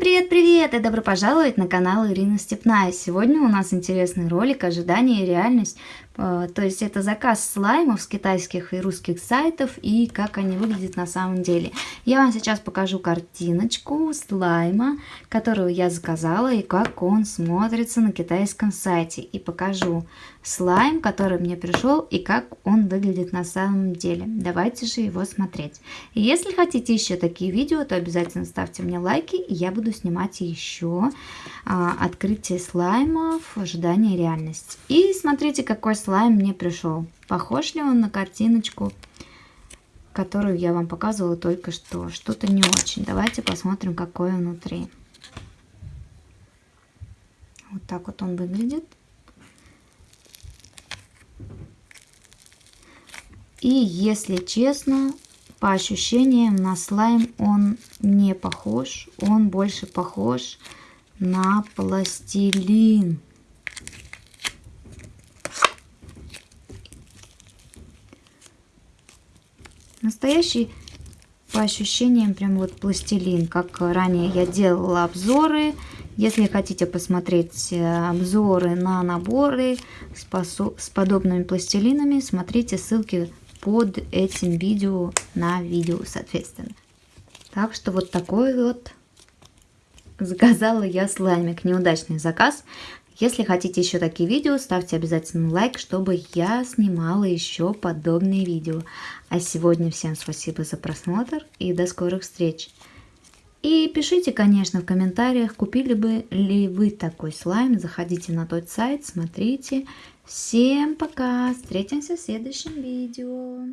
привет-привет и добро пожаловать на канал Ирина Степная. Сегодня у нас интересный ролик «Ожидание и реальность». Э, то есть это заказ слаймов с китайских и русских сайтов и как они выглядят на самом деле. Я вам сейчас покажу картиночку слайма, которую я заказала и как он смотрится на китайском сайте. И покажу слайм, который мне пришел и как он выглядит на самом деле. Давайте же его смотреть. И если хотите еще такие видео, то обязательно ставьте мне лайки, и я буду снимать еще а, открытие слаймов, ожидание реальности. И смотрите, какой слайм мне пришел. Похож ли он на картиночку, которую я вам показывала только что? Что-то не очень. Давайте посмотрим, какой внутри. Вот так вот он выглядит. И если честно, по ощущениям на слайм он не похож. Он больше похож на пластилин. Настоящий, по ощущениям, прям вот пластилин. Как ранее я делала обзоры. Если хотите посмотреть э, обзоры на наборы с подобными пластилинами, смотрите ссылки под этим видео на видео, соответственно. Так что вот такой вот заказала я слаймик. Неудачный заказ. Если хотите еще такие видео, ставьте обязательно лайк, чтобы я снимала еще подобные видео. А сегодня всем спасибо за просмотр и до скорых встреч. И пишите, конечно, в комментариях, купили бы ли вы такой слайм. Заходите на тот сайт, смотрите. Всем пока, встретимся в следующем видео.